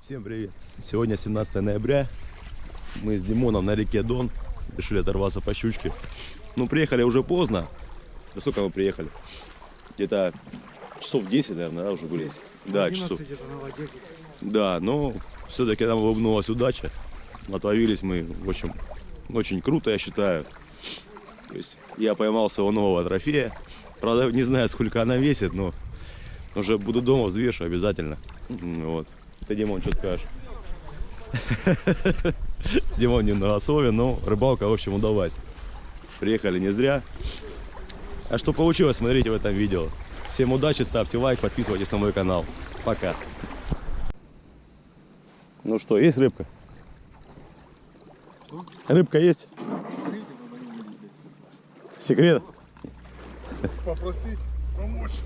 Всем привет! Сегодня 17 ноября. Мы с Димоном на реке Дон. Решили оторваться по щучке. Ну, приехали уже поздно. Во сколько мы приехали? Где-то часов 10, наверное, да, уже были? Да, часов. Да, но все-таки нам улыбнулась удача. Отловились мы, в общем, очень круто, я считаю. То есть я поймал своего нового трофея. Правда, не знаю, сколько она весит, но уже буду дома, взвешу обязательно. Вот. Ты, Димон, что скажешь? Димон не на особе, но рыбалка, в общем, удалась. Приехали не зря. А что получилось, смотрите в этом видео. Всем удачи, ставьте лайк, подписывайтесь на мой канал. Пока. Ну что, есть рыбка? Рыбка есть? Секрет? Попросить помочь.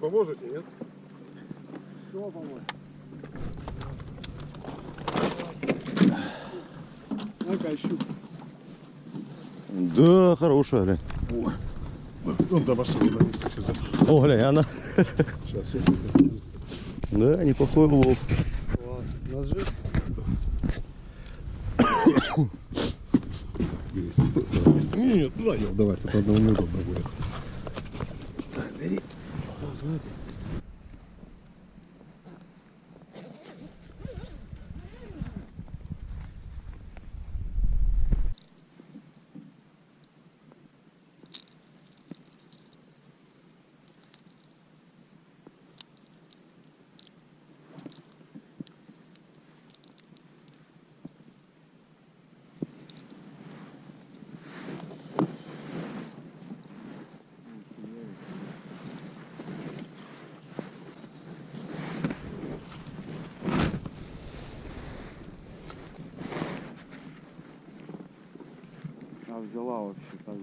Поможете, нет? Чего помочь? Ну-ка, щука. Да, хорошая, глянь. Ну, да, пошел на месте сейчас. О, глянь, она. Сейчас, сейчас. Да, неплохой улов. Ножи? Нет, давай, давай, это одного неудобно будет. А взяла вообще так же.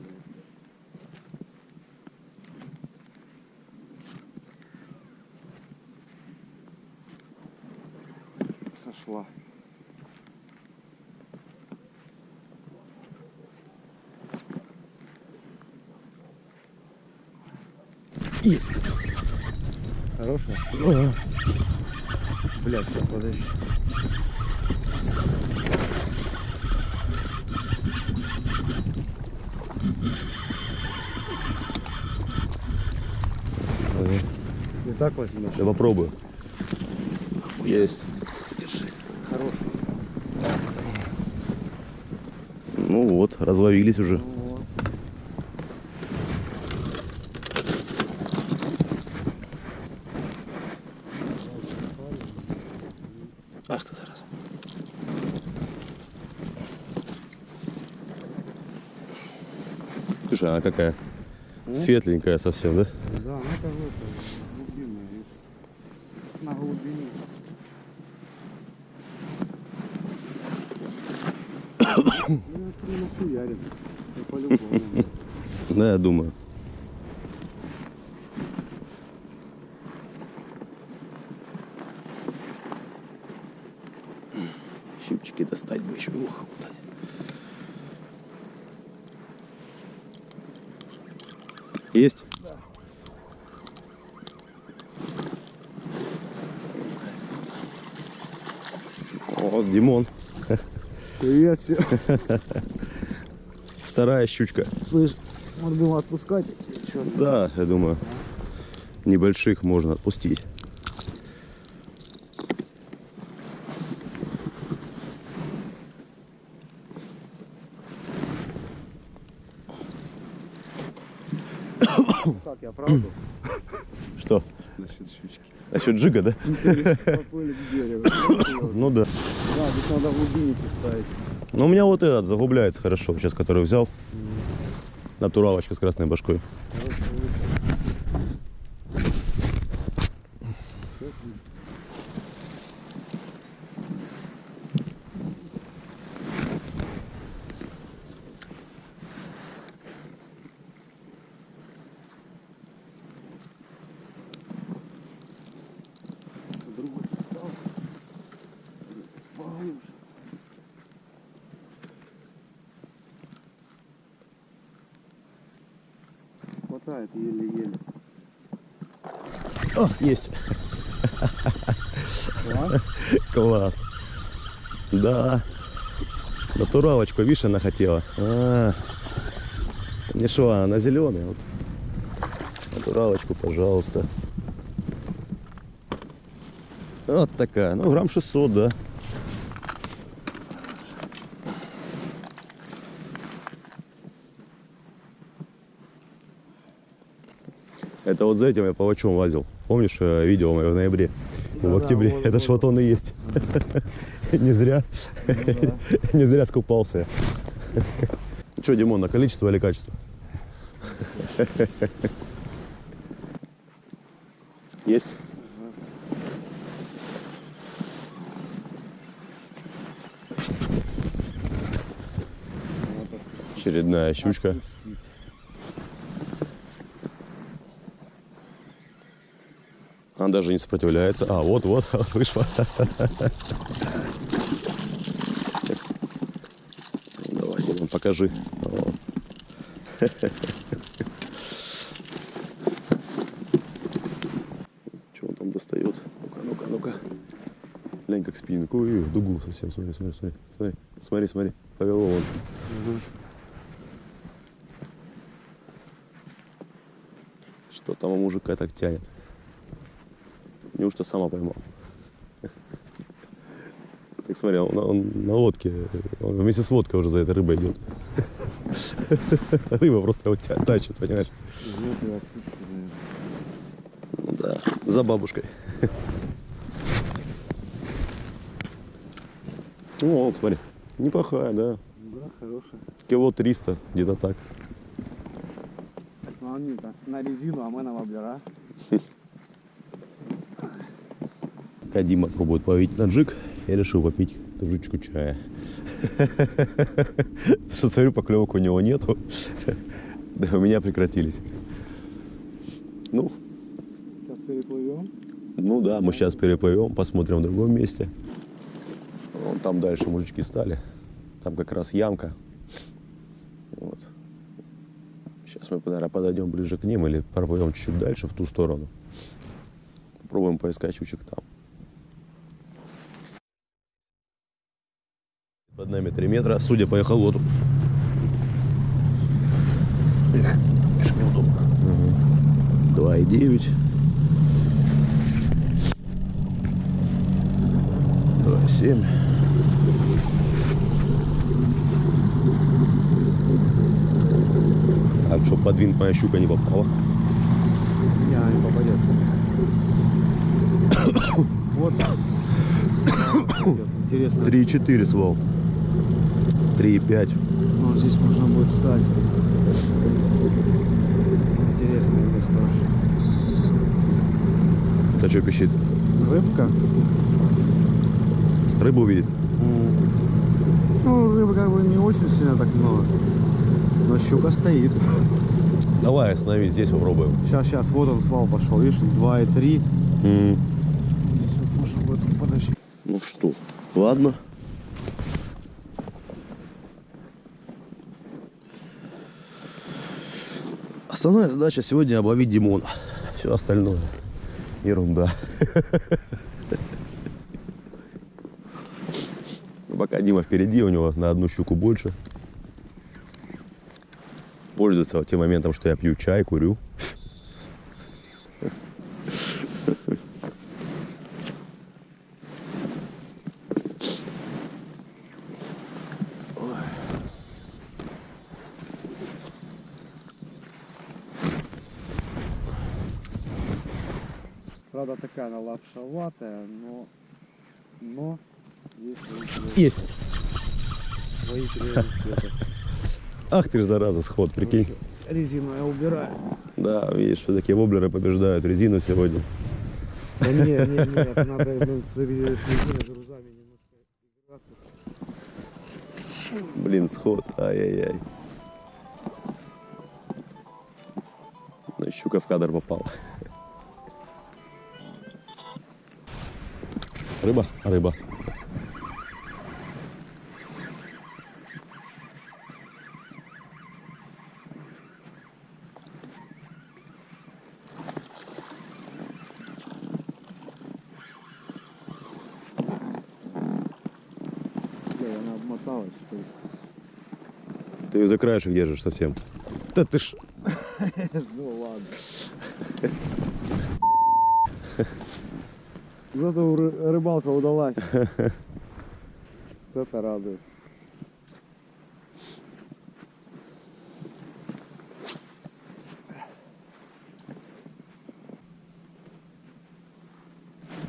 Сошла. Есть. Хорошая? Ага. Блядь, сейчас подожди. Не так возьмешь? Я попробую. Есть. Хороший. Ну вот, разловились уже. Вот. Ах ты зараза. Слушай, она какая? Светленькая совсем, да? Да, ну это вот это, глубинная, видишь. На глубине. Ну, это прямо хуярит. Ну, по-любому. Да, я думаю. Щипчики достать бы еще. Ух, вот они. Есть? О, Димон. Привет всем. Вторая щучка. Слышь, надо было отпускать. Чё? Да, я думаю, небольших можно отпустить. Как, я правду? Что? Насчет щучки. Насчет джига, да? Ну да. Да, здесь надо в глубине поставить. Но у меня вот этот загубляется хорошо, сейчас который взял. Натуралочка с красной башкой. Есть. Да? Класс. Да. Натуралочку, видишь, она хотела. А, не шо, она зеленая. Вот. Натуралочку, пожалуйста. Вот такая. Ну, грамм 600, да. Это вот за этим я палачом лазил. Помнишь э, видео мое в ноябре? в Да-да, октябре. вот, Это вот, ж вот он и есть. Не зря. Не зря скупался я. Что, Димон, на количество или качество? Есть? Очередная щучка. Отпустить. Она даже не сопротивляется. А, вот, вот, вот вышла. Ну, Давай, Димон, покажи. Что он там достает? Ну-ка, ну-ка, ну-ка. Глянь, как спинку. Ой, в дугу совсем. Смотри, смотри, смотри. Смотри, смотри, смотри. Повело вон. Что там у мужика так тянет? Неужто сама поймал? Так смотри, он, он на лодке, он вместе с лодкой уже за этой рыбой идет. Рыба просто его тя- тащит, понимаешь? Ну да, за бабушкой. Ну, вот, смотри, неплохая, да. Да, хорошая. Кило 300, где-то так. Ну, они то на резину, а мы на воблера. Пока Дима пробует ловить на джиг, я решил попить кружечку чая. Что смотрю, поклевок у него нету. Да, у меня прекратились. Ну, Сейчас переплывем. ну да, мы сейчас переплывем, посмотрим в другом месте. Вон там дальше мужички стали. Там как раз ямка. Вот. Сейчас мы, наверное, подойдем ближе к ним или проплывем чуть-чуть дальше в ту сторону. Попробуем поискать щучек там. Нами 3 метра, судя по эхолоту. Эх, конечно, неудобно. Ага. 2,9. 2,7. Так, чтобы под винт моя щука не попала. Не, она не попадет. вот. Интересно. 3,4 свал. 3,5. Ну, здесь можно будет встать. Интересное место. Это что пищит? Рыбка. Рыбу увидит. Ну, рыбы как бы не очень сильно так много. Но щука стоит. Давай остановись, здесь попробуем. Сейчас, сейчас, вот он свал пошел, видишь, 2,3. М. Здесь вот можно будет подожди. Ну что, ладно. Основная задача сегодня обловить Димона. Все остальное ерунда. Ну, Пока Дима впереди, у него на одну щуку больше. Пользуется тем моментом, что я пью чай, курю. Правда, такая она лапшоватая, но, но есть свои, приоритеты. Есть. свои приоритеты. Ах ты ж зараза, сход, прикинь. Резину я убираю. Да, видишь, все-таки воблеры побеждают резину сегодня. Да не, не, нет, надо с резиной грузами немножко играться. Блин, сход, ай-яй-яй. Ну, щука в кадр попала. Рыба? Рыба. замоталась, что ли? Ты ее за краешек держишь совсем. Да ты ж... Ну ладно. Зато ры- рыбалка удалась. Это радует.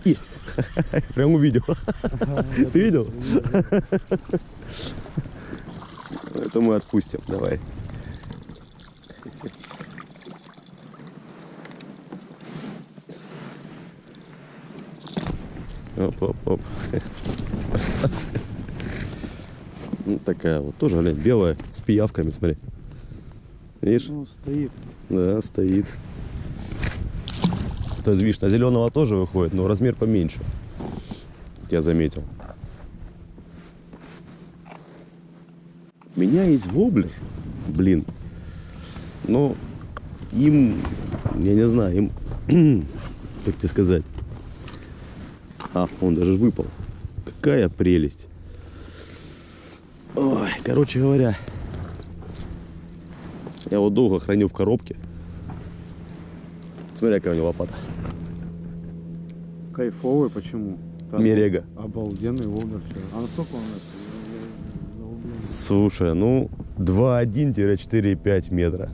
Есть. Прям увидел. Ты видел? Это мы отпустим. Давай. Оп, оп, оп. Ну, такая вот тоже, глянь, белая, с пиявками, смотри. Видишь? Ну, стоит. Да, стоит. То есть, видишь, на зеленого тоже выходит, но размер поменьше. Я заметил. Меня есть воблер. Блин. Но им, я не знаю, им, как тебе сказать. А, он даже выпал. Какая прелесть. Ой, короче говоря, я его долго хранил в коробке. Смотри, какая у него лопата. Кайфовый, почему? Там Мерега. Обалденный воблер. А насколько он это? Слушай, ну 2,1-4,5 метра.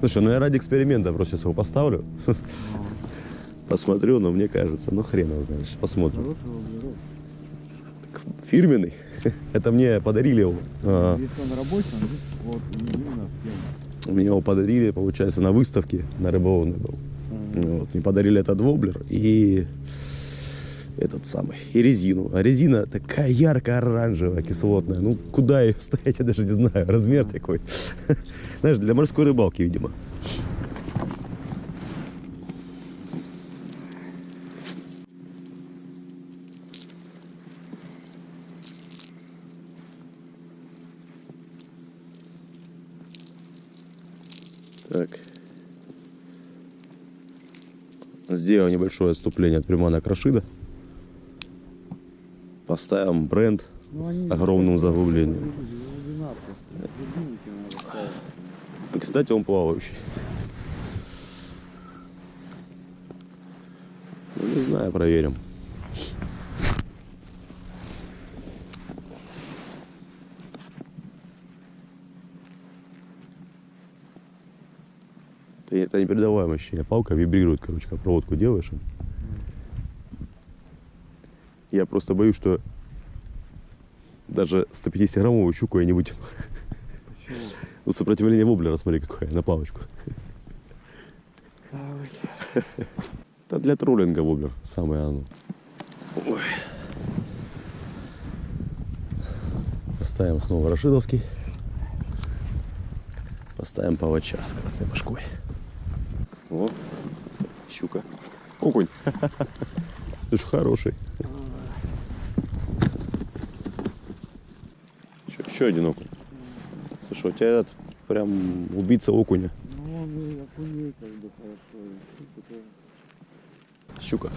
Слушай, ну я ради эксперимента просто сейчас его поставлю. Посмотрю, но мне кажется, ну хрен его знает. Посмотрим. Фирменный. Это мне подарили его. А, Если он рабочий, он здесь вот именно в тему. Мне его подарили, получается, на выставке на рыболовной был. Вот, мне подарили этот воблер и этот самый, и резину. А резина такая ярко-оранжевая, кислотная. Ну, куда ее ставить, я даже не знаю. Размер такой. Знаешь, для морской рыбалки, видимо. Так. Сделаем небольшое отступление от приманок Рашида. Поставим бренд Ну, с они огромным заглублением. И, кстати, он плавающий. Ну, не знаю, проверим. Это, это непередаваемое ощущение. Палка вибрирует, короче, как проводку делаешь. Я просто боюсь, что даже 150-граммовую щуку я не вытяну. Почему? Ну, сопротивление воблера, смотри, какое, на палочку. Давай. Это для троллинга воблер, самое оно. Ой. Поставим снова рашидовский. Поставим палача с красной башкой. О, щука. Окунь. Слушай, хороший. Еще, еще один окунь. Слушай, у тебя этот прям убийца окуня. Ну, он окуней как бы хорошо. Щука.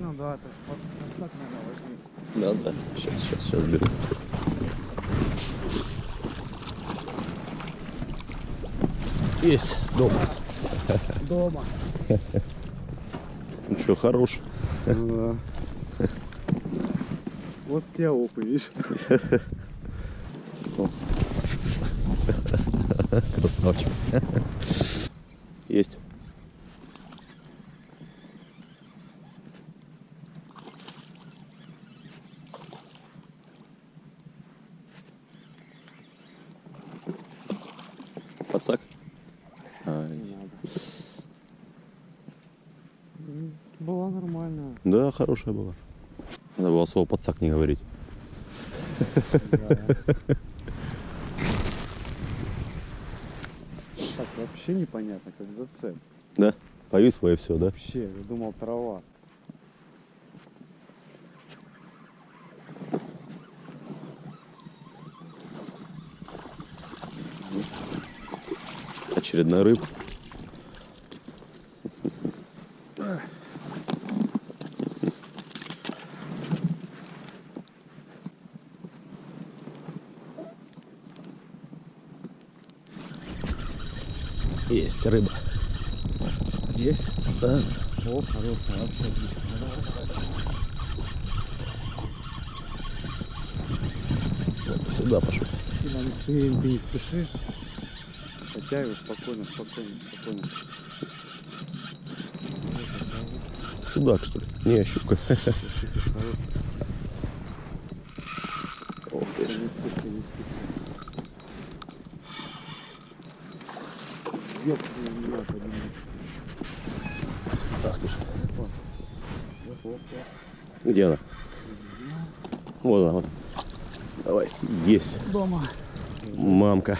Ну да, так так надо возьми. Да, да. Сейчас, сейчас, сейчас беру. Есть. Дома. Дома. Ну что, хорош. Ну да. Вот тебе опыт, видишь? Красавчик. Есть. Пацак? Ай. Не надо. М, Была нормальная. Да, хорошая была. Надо было слово пацак не говорить. Да. Так, вообще непонятно, как зацеп. Да? Повисло и все, да? Вообще, я думал трава. Очередная рыбка. Есть рыба. Есть? Да. О, хорошая, вообще отлично. Сюда пошел. Не, ты, ты не спеши. Подтягивай спокойно, спокойно, спокойно. Судак, что ли? Не, щука. Хороший. Ох ты ж. Не спеши, не спеши. Ёпта, меня поднимай. Ах ты ж. Где она? Вот она, вот. Давай. Есть. Дома. Мамка.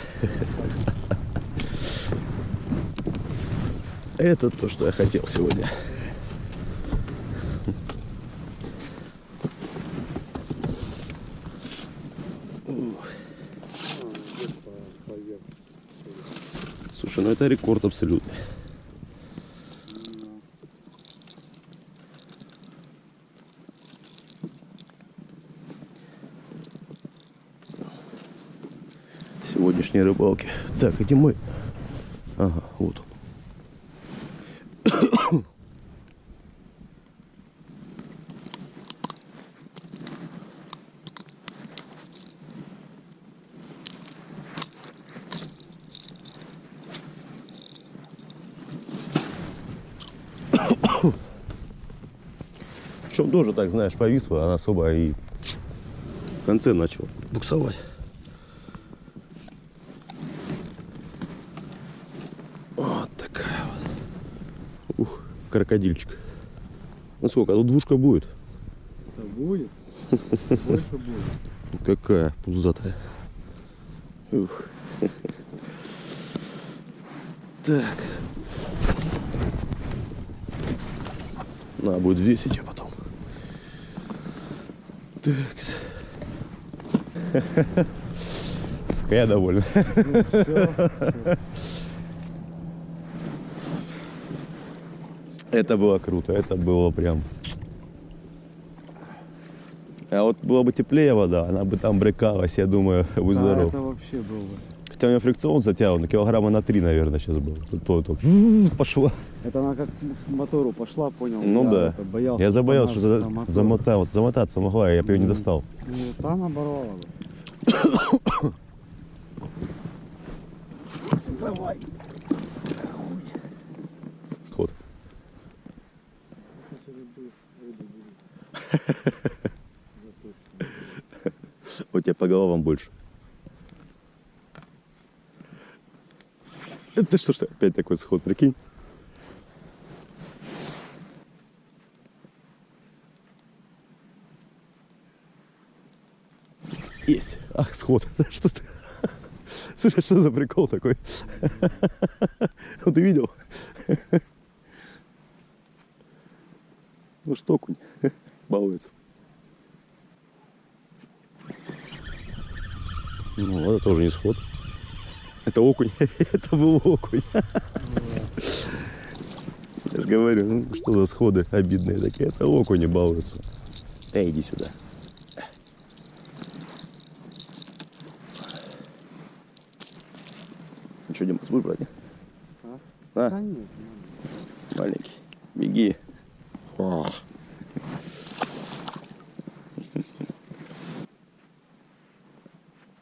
Это то, что я хотел сегодня. Слушай, ну это рекорд абсолютный. Сегодняшней рыбалки. Так, где мой? Ага, вот он. Причем тоже так, знаешь, повисла, она особо и в конце начал буксовать. Вот такая вот. Ух, крокодильчик. Ну сколько, а тут двушка будет? Это будет? Больше будет. Какая пузатая. Ух. Так. Надо будет весить ее потом. Так. Сука, я доволен. Это было круто, это было прям... А вот было бы теплее вода, она бы там брыкалась, я думаю, будь здоров. это вообще было бы. Хотя у меня фрикцион затягивал, килограмма на три, наверное, сейчас был. Тут то, то ззз, пошло. Это она как к мотору пошла, понял? Ну я да. боялся. Я забоялся, что за- замотал, замотаться могла, я бы ее не Мгм. достал. Ну, там оборвала бы. Давай. Ход. У тебя по головам больше. Это что ж опять такой сход, прикинь? Есть. Ах, сход. Что ты? Слушай, что за прикол такой? Вот ты видел? Ну что, окунь, балуется. Ну, это тоже не сход. Это окунь. Это был окунь. Я же говорю, ну что за сходы обидные такие. Это окуни балуются. Эй, иди сюда. Ну что, Дима, будешь брать? А? А, Да нет, маленький. Беги. Ох.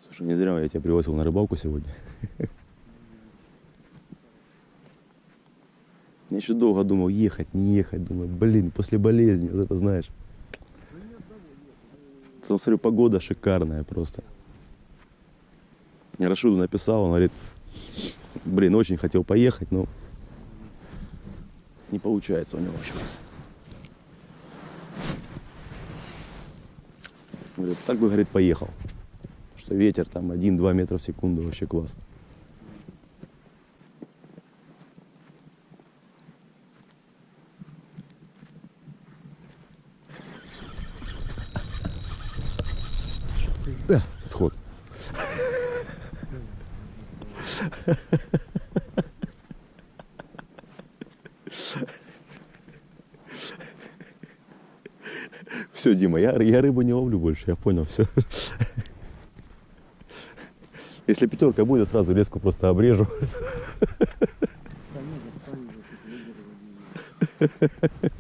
Слушай, не зря я тебя пригласил на рыбалку сегодня. Я еще долго думал, ехать, не ехать. Думаю, блин, после болезни, вот это знаешь. Там, смотрю, погода шикарная просто. Я Рашиду написал, он говорит, блин, очень хотел поехать, но не получается у него, в общем. Говорит, так бы, говорит, поехал. Что ветер там 1-2 метра в секунду, вообще класс. сход. Все, Дима, я, я рыбу не ловлю больше, я понял, все. Если пятерка будет, сразу леску просто обрежу. Пониже, пониже,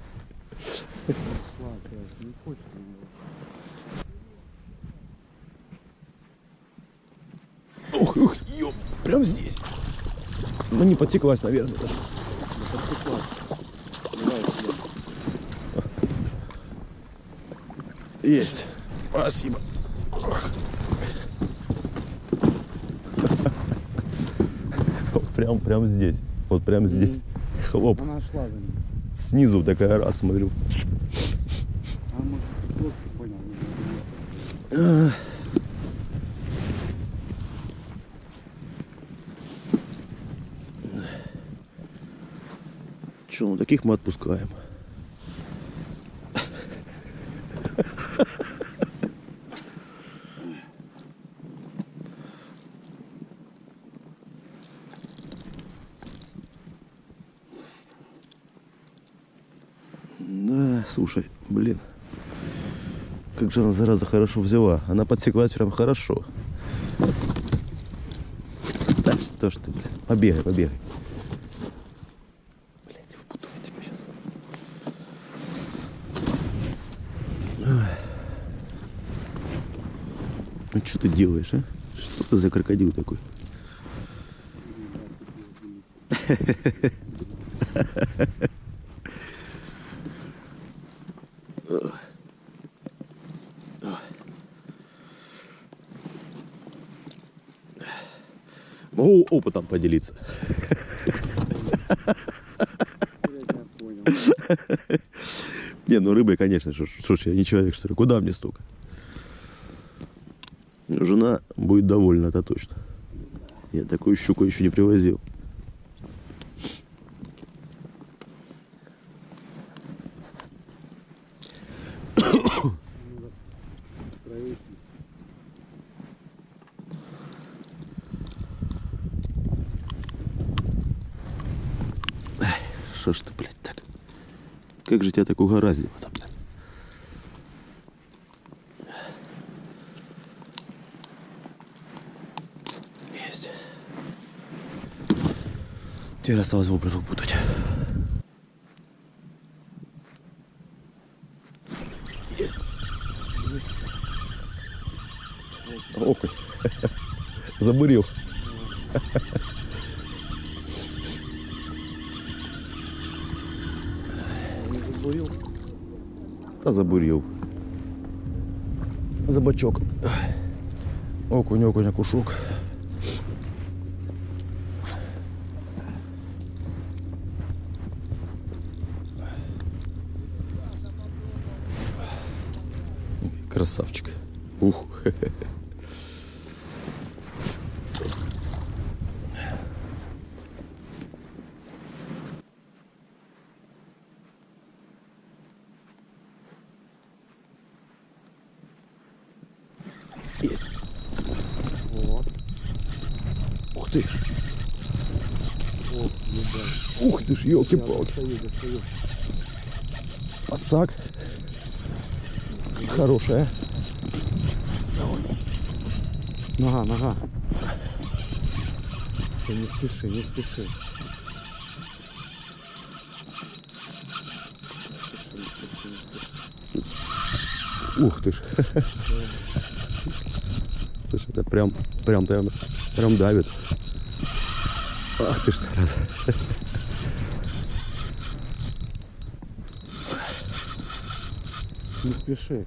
Ну не подсеклась, наверное. даже. Есть. Спасибо. Прям, прям здесь. Вот прям здесь. Хлоп. Она шла за ним. Снизу такая раз смотрю. А может понял. не знаю. Че, ну таких мы отпускаем. Да, слушай, блин. Как же она, зараза, хорошо взяла. Она подсеклась прям хорошо. Да что ж ты, блин. Побегай, побегай. Блять, выпутаю тебя сейчас. Ну что ты делаешь, а? Что ты за крокодил такой? Могу опытом поделиться. Не, ну рыбой, конечно. Слушай, я не человек, что ли. Куда мне столько? Жена будет довольна, это точно. Я такую щуку еще не привозил. Что ж ты, блядь, так? Как же тебя так угораздило-то, блядь? Теперь осталось воблер выпутать. Есть. Окунь. Забурил. Забурил. Та забурів. За бачок. Окунь, окунь, окушок. Красавчик. Ух. Есть. Вот. Ух ты ж. О. Ух ты ж, елки-палки. Подсак. Хорошая. Нога, нога. Ты не спеши, не спеши. Ух ты ж. Слушай, это прям, прям, прям, прям давит. Ах ты ж, зараза. Не спеши.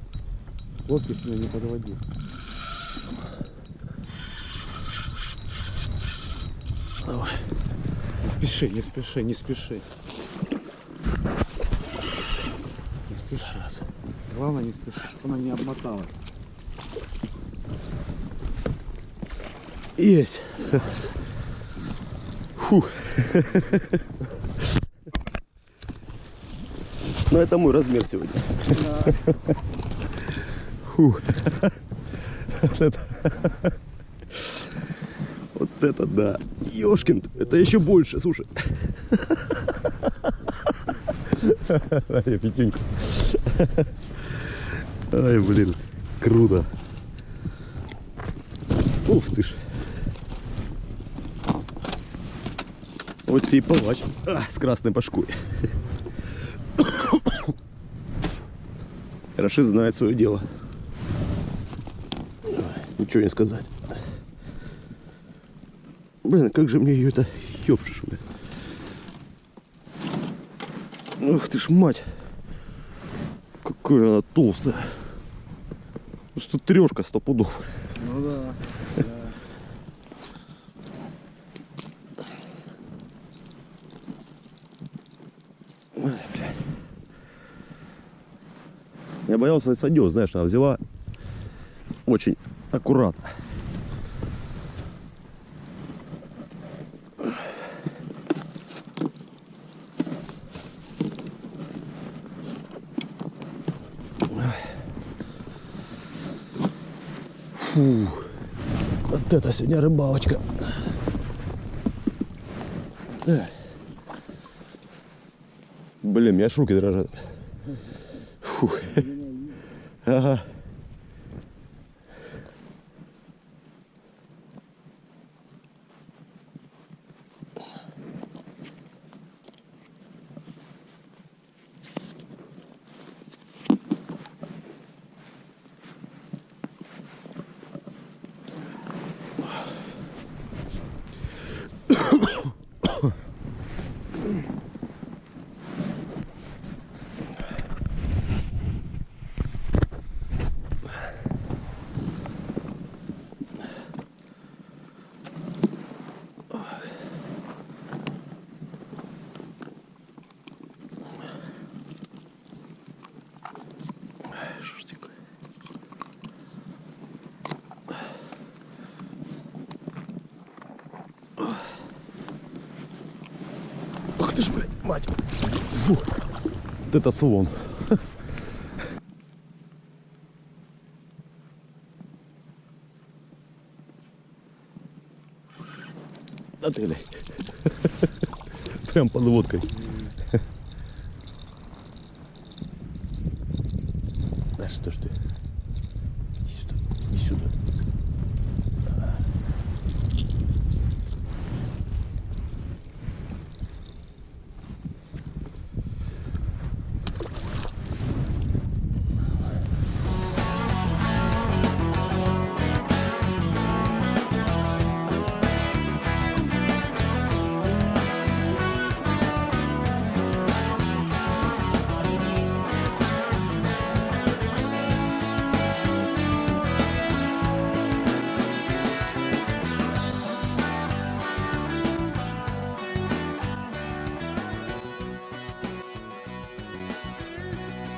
Лодки сюда не подводи. Давай. Не спеши, не спеши, не спеши. Зараза. Главное не спеши, чтобы она не обмоталась. Есть. Фух. Ну, это мой размер сегодня. Фух. Вот это. Вот это да. Ёшкин, это еще больше, слушай. Ай, Петюнька. Ай, блин, круто. Ух ты ж. Вот тебе палач. А, с красной башкой. Рашид знает свое дело. Ничего не сказать. Блин, как же мне ее это ёпшишь, блин. Ух ты ж мать. Какая она толстая. Ну Что трешка сто пудов. Ну да. Я боялся сойдет, знаешь, она взяла очень аккуратно. Фу, вот это сегодня рыбалочка. Так. Блин, у меня аж руки дрожат. Фух. Ага. Ты ж, блядь, мать. Фу. Вот это слон. Да ты, блядь. Прям под водкой.